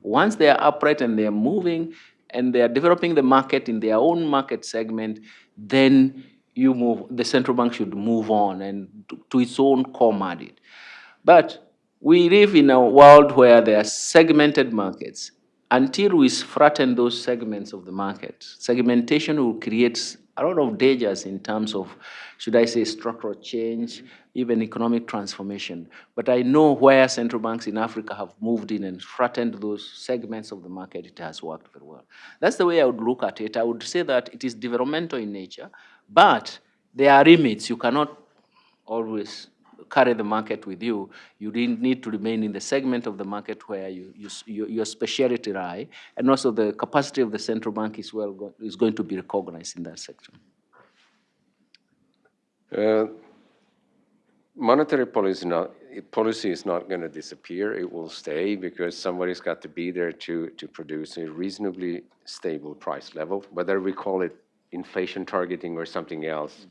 Once they are upright and they are moving and they are developing the market in their own market segment, then you move, the central bank should move on and to, its own core mandate. But we live in a world where there are segmented markets. Until we flatten those segments of the market, segmentation will create a lot of dangers in terms of, should I say, structural change, mm-hmm. even economic transformation. But I know where central banks in Africa have moved in and threatened those segments of the market, it has worked very well. That's the way I would look at it. I would say that it is developmental in nature, but there are limits. You cannot always carry the market with you. You need to remain in the segment of the market where you, you, your, specialty lie, and also the capacity of the central bank is well go, is going to be recognized in that sector. Uh, monetary policy not policy is not going to disappear. It will stay because somebody's got to be there to to produce a reasonably stable price level. Whether we call it inflation targeting or something else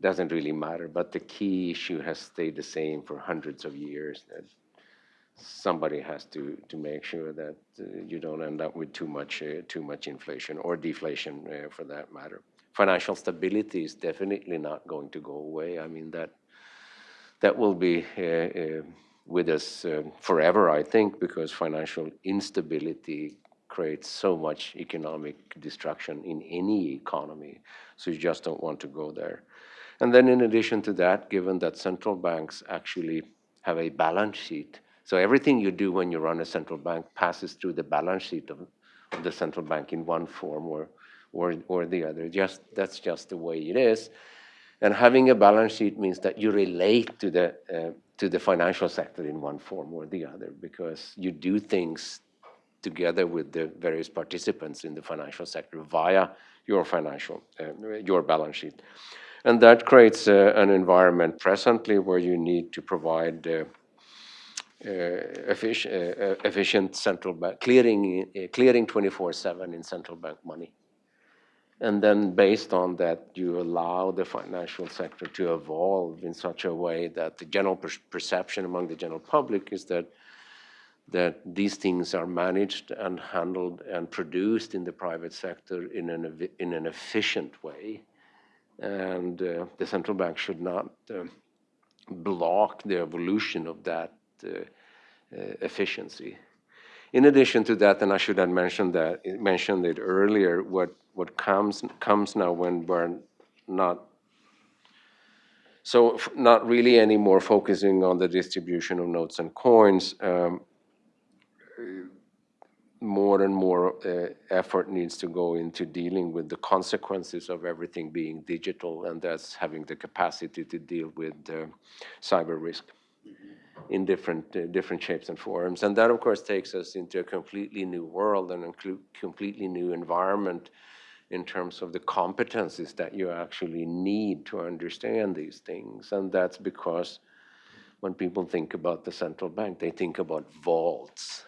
doesn't really matter. But the key issue has stayed the same for hundreds of years. That somebody has to to make sure that uh, you don't end up with too much uh, too much inflation or deflation uh, for that matter. Financial stability is definitely not going to go away. I mean that that will be uh, uh, with us uh, forever, I think, because financial instability creates so much economic destruction in any economy. So you just don't want to go there. And then in addition to that, given that central banks actually have a balance sheet, so everything you do when you run a central bank passes through the balance sheet of, of the central bank in one form or, or, or the other. Just, that's just the way it is. And having a balance sheet means that you relate to the, uh, to the financial sector in one form or the other because you do things together with the various participants in the financial sector via your financial, uh, your balance sheet. And that creates uh, an environment presently where you need to provide uh, uh, efficient, uh, efficient central bank clearing, uh, clearing 24/7 in central bank money. And then based on that, you allow the financial sector to evolve in such a way that the general per perception among the general public is that that these things are managed and handled and produced in the private sector in an, in an efficient way. And uh, the central bank should not uh, block the evolution of that uh, uh efficiency. In addition to that, and I should have mentioned that mentioned it earlier, what what comes comes now when we're not so not really anymore focusing on the distribution of notes and coins. Um, more and more uh, effort needs to go into dealing with the consequences of everything being digital, and that's having the capacity to deal with uh, cyber risk in different uh, different shapes and forms. And that, of course, takes us into a completely new world and a completely new environment in terms of the competencies that you actually need to understand these things. And that's because when people think about the central bank, they think about vaults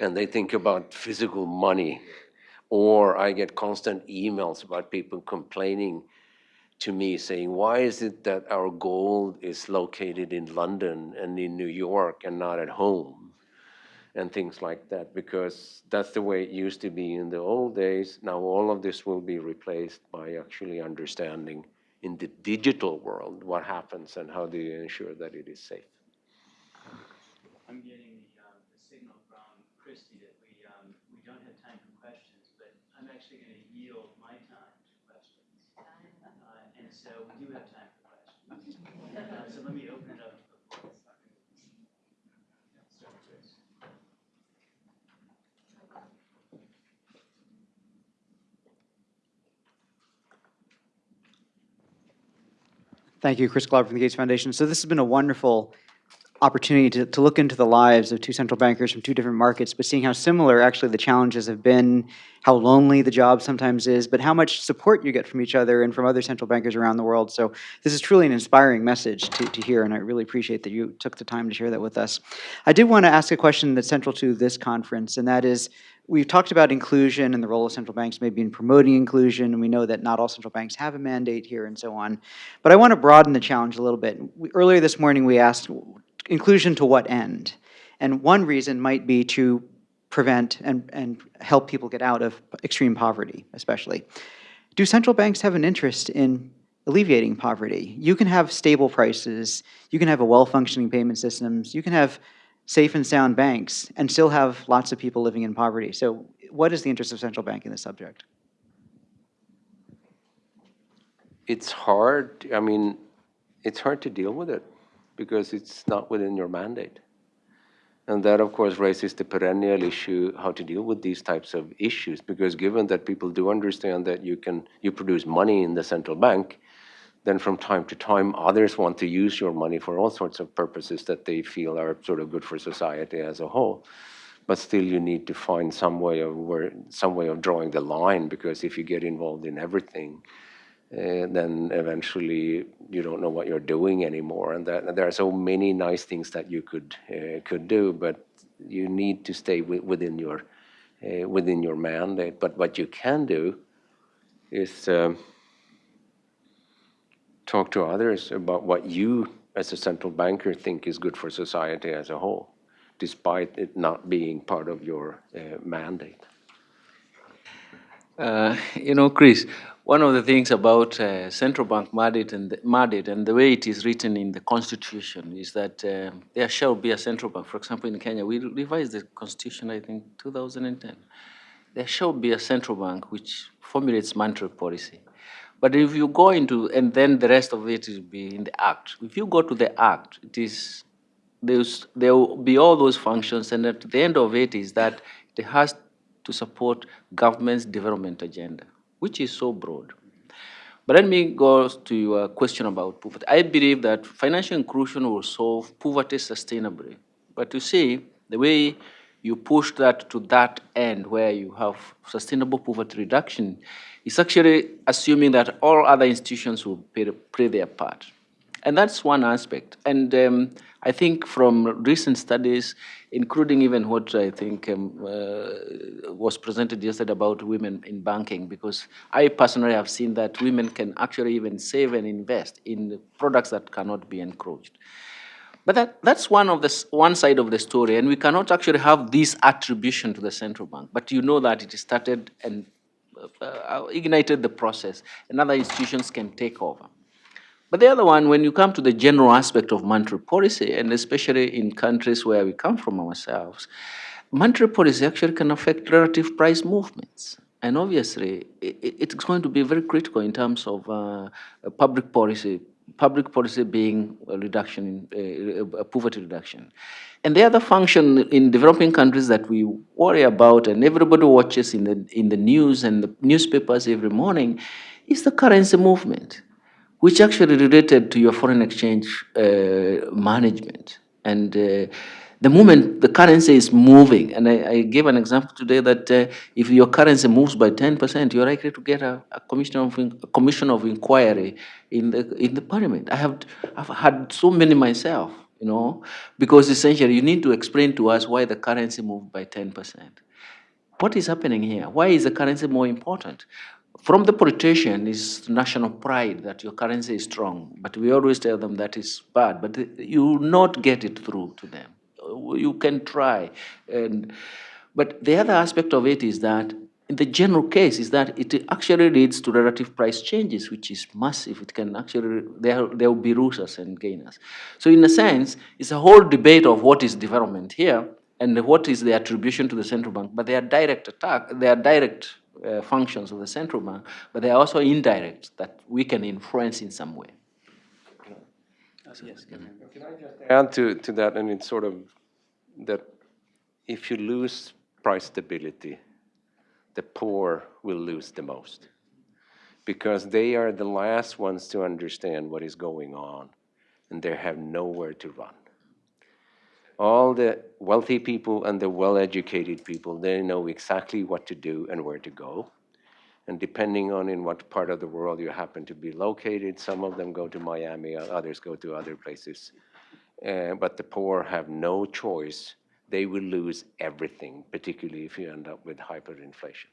and they think about physical money. Or I get constant emails about people complaining to me saying, why is it that our gold is located in London and in New York and not at home? And things like that, because that's the way it used to be in the old days. Now all of this will be replaced by actually understanding in the digital world what happens and how do you ensure that it is safe. I'm getting the, um, the signal from Christie that we, um, we don't have time for questions, but I'm actually gonna yield my time to questions. Uh, and so we do have time for questions. Uh, so let me open it up. Thank you, Chris Glauber from the Gates Foundation. So this has been a wonderful opportunity to, to look into the lives of two central bankers from two different markets, but seeing how similar actually the challenges have been, how lonely the job sometimes is, but how much support you get from each other and from other central bankers around the world. So this is truly an inspiring message to, to hear, and I really appreciate that you took the time to share that with us. I did want to ask a question that's central to this conference, and that is, we've talked about inclusion and the role of central banks maybe in promoting inclusion, and we know that not all central banks have a mandate here and so on. But I want to broaden the challenge a little bit. We, earlier this morning, we asked inclusion to what end? And one reason might be to prevent and, and help people get out of extreme poverty, especially. Do central banks have an interest in alleviating poverty? You can have stable prices, you can have a well-functioning payment systems, you can have safe and sound banks, and still have lots of people living in poverty. So what is the interest of central bank in this subject? It's hard, I mean, it's hard to deal with it because it's not within your mandate. And that, of course, raises the perennial issue how to deal with these types of issues. Because given that people do understand that you can you produce money in the central bank, then from time to time others want to use your money for all sorts of purposes that they feel are sort of good for society as a whole. But still, you need to find some way of where some way of drawing the line. Because if you get involved in everything, uh, then eventually you don't know what you're doing anymore. And that, there are so many nice things that you could uh, could do, but you need to stay wi- within your uh, within your mandate. But what you can do is um, talk to others about what you, as a central banker, think is good for society as a whole, despite it not being part of your mandate. Uh, you know, Chris, one of the things about uh, central bank mandate and the, mandate and the way it is written in the constitution is that um there shall be a central bank. For example, in Kenya, we revised the constitution, I think, 2010. There shall be a central bank which formulates monetary policy. But if you go into, and then the rest of it will be in the act. If you go to the act, it is there's, there will be all those functions, and at the end of it is that it has to support government's development agenda, which is so broad. But let me go to your question about poverty. I believe that financial inclusion will solve poverty sustainably. But you see, the way you push that to that end where you have sustainable poverty reduction is actually assuming that all other institutions will play, play their part. And that's one aspect. And um, I think from recent studies, including even what I think um, uh, was presented yesterday about women in banking, because I personally have seen that women can actually even save and invest in products that cannot be encroached. But that, that's one of the one side of the story, and we cannot actually have this attribution to the central bank. But you know that it started and uh, uh, ignited the process, and other institutions can take over. But the other one, when you come to the general aspect of monetary policy, and especially in countries where we come from ourselves, monetary policy actually can affect relative price movements. And obviously, it's going to be very critical in terms of uh, public policy, public policy being a reduction in uh, poverty reduction. And the other function in developing countries that we worry about and everybody watches in the, in the news and the newspapers every morning is the currency movement, which actually related to your foreign exchange uh, management. And uh, the moment the currency is moving, and I, I gave an example today that uh, if your currency moves by 10%, you're likely to get a, a commission of a commission of inquiry in the in the parliament. I have I've had so many myself, you know, because essentially you need to explain to us why the currency moved by 10%. What is happening here? Why is the currency more important? From the politician is national pride that your currency is strong, but we always tell them that is bad, but you will not get it through to them. You can try, and but the other aspect of it is that in the general case is that it actually leads to relative price changes, which is massive. It can actually, there, there will be losers and gainers. So in a sense, it's a whole debate of what is development here and what is the attribution to the central bank, but they are direct attack, they are direct uh, functions of the central bank, but they are also indirect that we can influence in some way. Yeah. Yes. Can I just add to, to that, and it's sort of that if you lose price stability, the poor will lose the most. Because they are the last ones to understand what is going on, and they have nowhere to run. All the wealthy people and the well-educated people, they know exactly what to do and where to go. And depending on in what part of the world you happen to be located, some of them go to Miami, others go to other places. Uh, but the poor have no choice. They will lose everything, particularly if you end up with hyperinflation.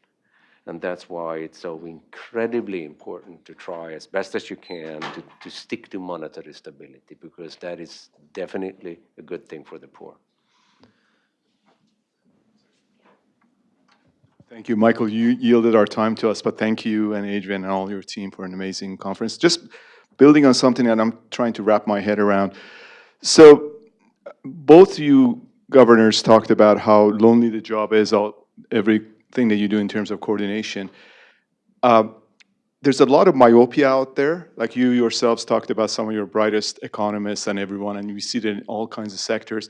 And that's why it's so incredibly important to try as best as you can to, to stick to monetary stability, because that is definitely a good thing for the poor. Thank you, Michael. You yielded our time to us, but thank you and Adrian and all your team for an amazing conference. Just building on something that I'm trying to wrap my head around. So both you governors talked about how lonely the job is, all, everything that you do in terms of coordination. Uh, there's a lot of myopia out there. Like you yourselves talked about some of your brightest economists and everyone, and we see it in all kinds of sectors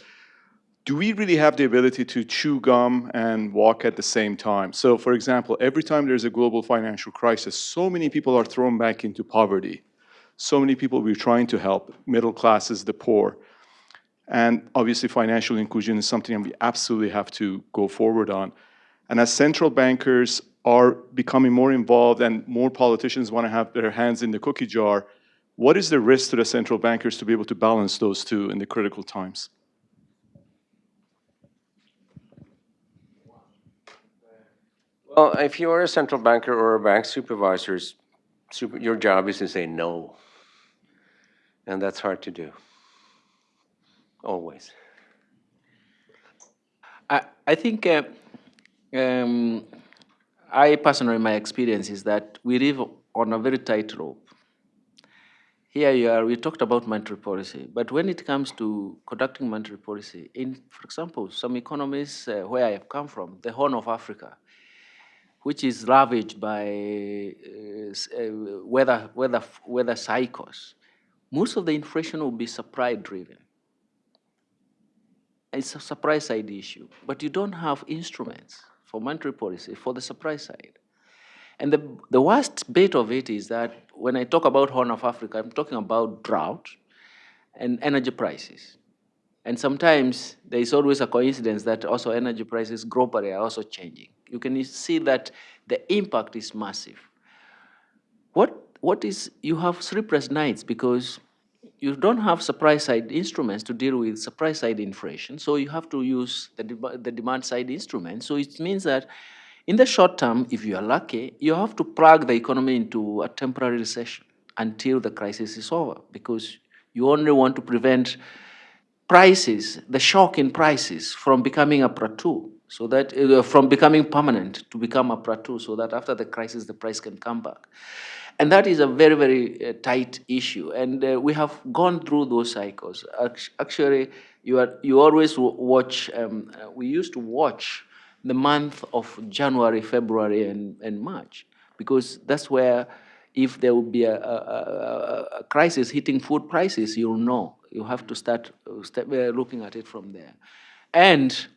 do we really have the ability to chew gum and walk at the same time? So for example, every time there's a global financial crisis, so many people are thrown back into poverty. So many people we're trying to help, middle classes, the poor. And obviously financial inclusion is something we absolutely have to go forward on. And as central bankers are becoming more involved and more politicians want to have their hands in the cookie jar, what is the risk to the central bankers to be able to balance those two in the critical times? Well, if you are a central banker or a bank supervisor, super, your job is to say no. And that's hard to do. Always. I, I think uh, um, I personally, my experience is that we live on a very tight rope. Here you are, we talked about monetary policy, but when it comes to conducting monetary policy, in, for example, some economies uh, where I have come from, the Horn of Africa, which is ravaged by uh, uh, weather, weather, weather cycles, most of the inflation will be supply driven. It's a supply side issue, but you don't have instruments for monetary policy for the supply side. And the, the worst bit of it is that when I talk about Horn of Africa, I'm talking about drought and energy prices. And sometimes there is always a coincidence that also energy prices globally are also changing. You can see that the impact is massive. What, what is, you have sleepless nights because you don't have supply side instruments to deal with supply side inflation, so you have to use the, de the demand side instruments. So it means that in the short term, if you are lucky, you have to plug the economy into a temporary recession until the crisis is over because you only want to prevent prices, the shock in prices from becoming a plateau so that uh, from becoming permanent to become a plateau so that after the crisis the price can come back. And that is a very, very uh, tight issue. And uh, we have gone through those cycles. Actually, you, are, you always watch, um, we used to watch the month of January, February, and, and March, because that's where if there will be a, a, a, crisis hitting food prices, you'll know You have to start uh, step, uh, looking at it from there. And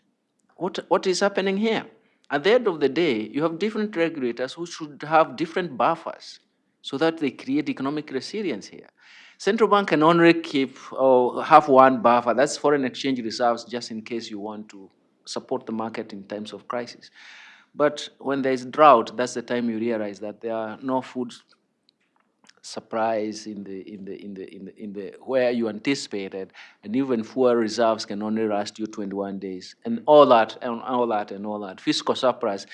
what, what is happening here? At the end of the day, you have different regulators who should have different buffers so that they create economic resilience here. Central bank can only keep or have one buffer, that's foreign exchange reserves, just in case you want to support the market in times of crisis. But when there is drought, that's the time you realize that there are no food supplies in the in the in the in the, in the where you anticipated, and even fuel reserves can only last you 21 days, and all that and all that and all that. Fiscal surprise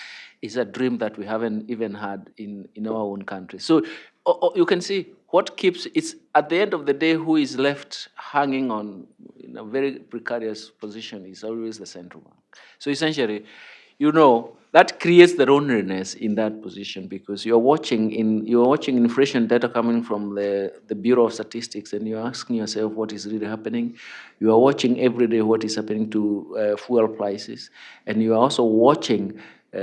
is a dream that we haven't even had in in our own country. So o- o- you can see what keeps it's at the end of the day who is left hanging on in a very precarious position is always the central bank. So essentially, you know, that creates the loneliness in that position because you're watching in you're watching inflation data coming from the, the Bureau of Statistics and you're asking yourself what is really happening. You are watching every day what is happening to uh, fuel prices, and you are also watching uh,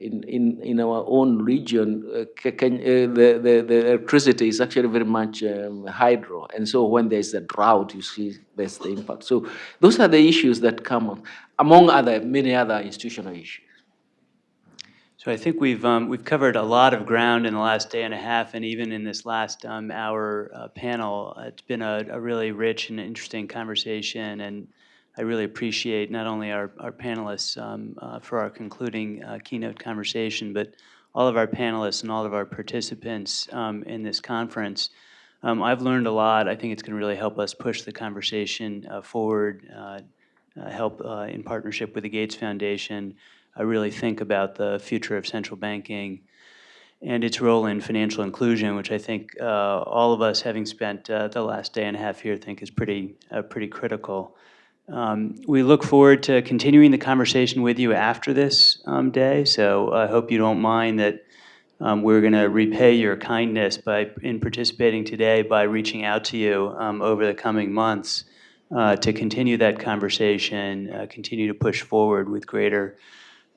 in, in, in our own region, uh, can, uh, the, the, the electricity is actually very much um, hydro. And so when there's a drought, you see there's the impact. So those are the issues that come up, among other, many other institutional issues. So I think we've, um, we've covered a lot of ground in the last day and a half, and even in this last um, hour uh, panel. It's been a, a really rich and interesting conversation, and I really appreciate not only our, our panelists um, uh, for our concluding uh, keynote conversation, but all of our panelists and all of our participants um, in this conference. Um, I've learned a lot. I think it's going to really help us push the conversation uh, forward, uh, help uh, in partnership with the Gates Foundation, uh, really think about the future of central banking and its role in financial inclusion, which I think uh, all of us, having spent uh, the last day and a half here, think is pretty, uh, pretty critical. Um, we look forward to continuing the conversation with you after this um, day, so I hope you don't mind that um, we're going to repay your kindness by, in participating today by reaching out to you um, over the coming months uh, to continue that conversation, uh, continue to push forward with greater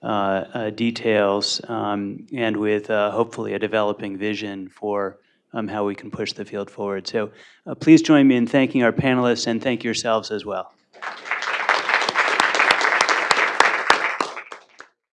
uh, uh, details um, and with uh, hopefully a developing vision for um, how we can push the field forward. So uh, please join me in thanking our panelists and thank yourselves as well.